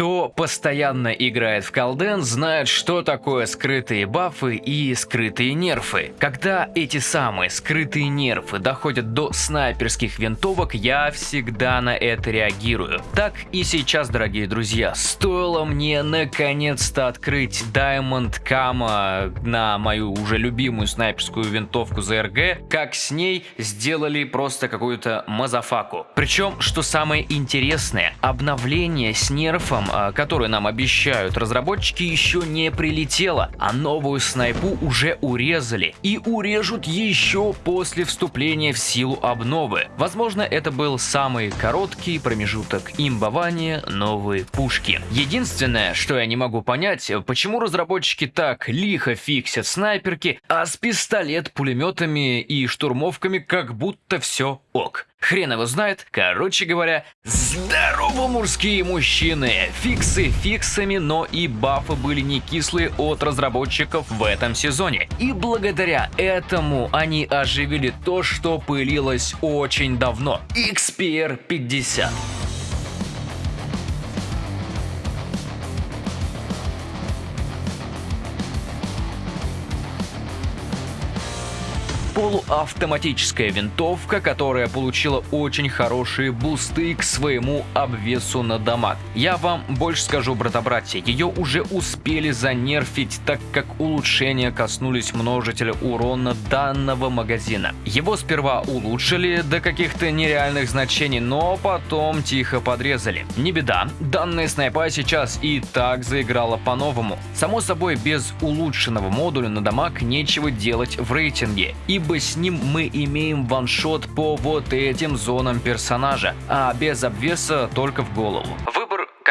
Кто постоянно играет в колден, знает, что такое скрытые бафы и скрытые нерфы. Когда эти самые скрытые нерфы доходят до снайперских винтовок, я всегда на это реагирую. Так и сейчас, дорогие друзья, стоило мне наконец-то открыть Diamond Kama на мою уже любимую снайперскую винтовку ZRG, как с ней сделали просто какую-то мазафаку. Причем, что самое интересное, обновление с нерфом а, которые нам обещают разработчики, еще не прилетело, а новую снайпу уже урезали. И урежут еще после вступления в силу обновы. Возможно, это был самый короткий промежуток имбования новой пушки. Единственное, что я не могу понять, почему разработчики так лихо фиксят снайперки, а с пистолет-пулеметами и штурмовками как будто все ок. Хрен его знает. Короче говоря, здорово, мужские мужчины! Фиксы фиксами, но и бафы были не кислые от разработчиков в этом сезоне. И благодаря этому они оживили то, что пылилось очень давно. XPR 50. Полуавтоматическая винтовка, которая получила очень хорошие бусты к своему обвесу на дамаг. Я вам больше скажу, брата-братья, ее уже успели занерфить, так как улучшения коснулись множителя урона данного магазина. Его сперва улучшили до каких-то нереальных значений, но потом тихо подрезали. Не беда, данная снайпа сейчас и так заиграла по-новому. Само собой, без улучшенного модуля на дамаг нечего делать в рейтинге, ибо с ним мы имеем ваншот по вот этим зонам персонажа, а без обвеса только в голову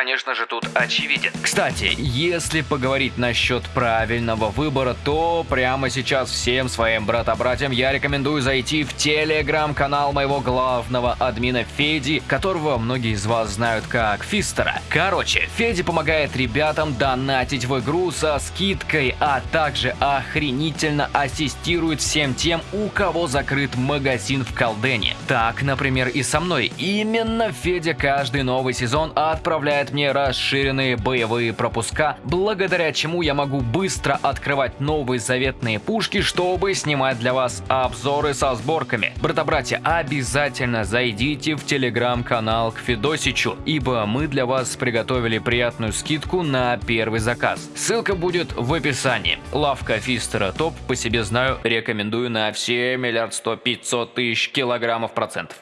конечно же, тут очевиден. Кстати, если поговорить насчет правильного выбора, то прямо сейчас всем своим брата-братьям я рекомендую зайти в телеграм-канал моего главного админа Феди, которого многие из вас знают как Фистера. Короче, Феди помогает ребятам донатить в игру со скидкой, а также охренительно ассистирует всем тем, у кого закрыт магазин в Колдене. Так, например, и со мной. Именно Федя каждый новый сезон отправляет дает мне расширенные боевые пропуска, благодаря чему я могу быстро открывать новые заветные пушки, чтобы снимать для вас обзоры со сборками. Брата-братья, обязательно зайдите в телеграм-канал к Федосичу, ибо мы для вас приготовили приятную скидку на первый заказ. Ссылка будет в описании. Лавка Фистера топ, по себе знаю, рекомендую на все миллиард сто пятьсот тысяч килограммов процентов.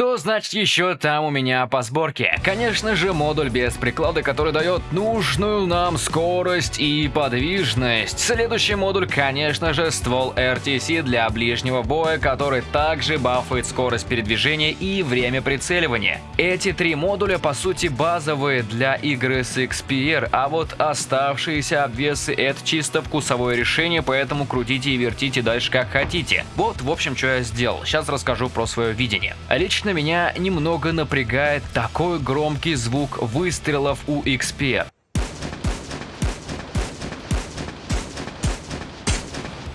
Что значит еще там у меня по сборке? Конечно же модуль без приклада, который дает нужную нам скорость и подвижность. Следующий модуль, конечно же, ствол RTC для ближнего боя, который также бафает скорость передвижения и время прицеливания. Эти три модуля по сути базовые для игры с XPR, а вот оставшиеся обвесы это чисто вкусовое решение, поэтому крутите и вертите дальше как хотите. Вот в общем что я сделал, сейчас расскажу про свое видение. Лично меня немного напрягает такой громкий звук выстрелов у XP.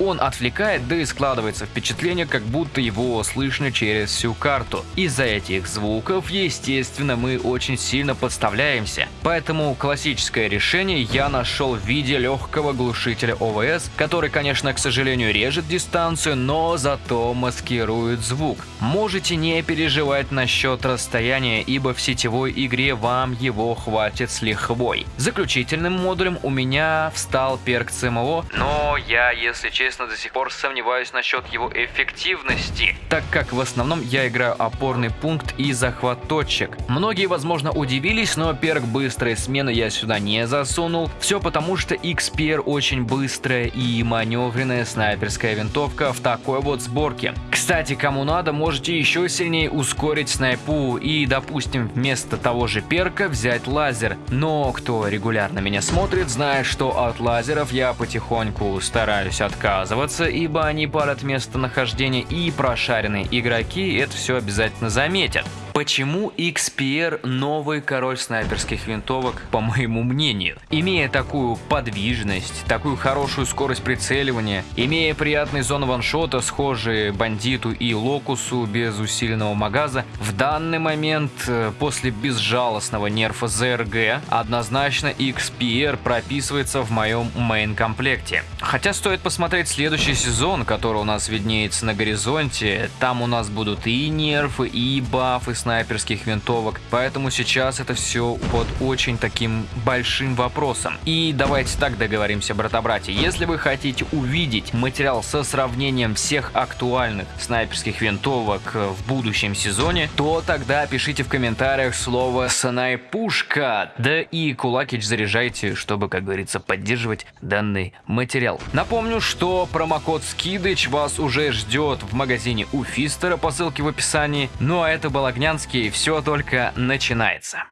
Он отвлекает, да и складывается впечатление, как будто его слышно через всю карту. Из-за этих звуков, естественно, мы очень сильно подставляемся. Поэтому классическое решение я нашел в виде легкого глушителя ОВС, который, конечно, к сожалению, режет дистанцию, но зато маскирует звук. Можете не переживать насчет расстояния, ибо в сетевой игре вам его хватит с лихвой. Заключительным модулем у меня встал перк ЦМО, но я, если честно, честно, до сих пор сомневаюсь насчет его эффективности, так как в основном я играю опорный пункт и захват точек. Многие, возможно, удивились, но перк быстрой смены я сюда не засунул. Все потому, что XPR очень быстрая и маневренная снайперская винтовка в такой вот сборке. Кстати, кому надо, можете еще сильнее ускорить снайпу и, допустим, вместо того же перка взять лазер. Но кто регулярно меня смотрит, знает, что от лазеров я потихоньку стараюсь отказываться отказываться, ибо они парят местонахождение и прошаренные игроки это все обязательно заметят. Почему XPR новый король снайперских винтовок, по моему мнению? Имея такую подвижность, такую хорошую скорость прицеливания, имея приятные зоны ваншота, схожие бандиту и локусу без усиленного магаза, в данный момент, э, после безжалостного нерфа ZRG, однозначно XPR прописывается в моем мейн-комплекте. Хотя стоит посмотреть следующий сезон, который у нас виднеется на горизонте, там у нас будут и нерфы, и бафы, снайперских винтовок, поэтому сейчас это все под очень таким большим вопросом. И давайте так договоримся, брата-братья, если вы хотите увидеть материал со сравнением всех актуальных снайперских винтовок в будущем сезоне, то тогда пишите в комментариях слово «снайпушка», да и кулакич заряжайте, чтобы, как говорится, поддерживать данный материал. Напомню, что промокод Скидыч вас уже ждет в магазине у Фистера по ссылке в описании. Ну а это был Огнян Лубянский, все только начинается.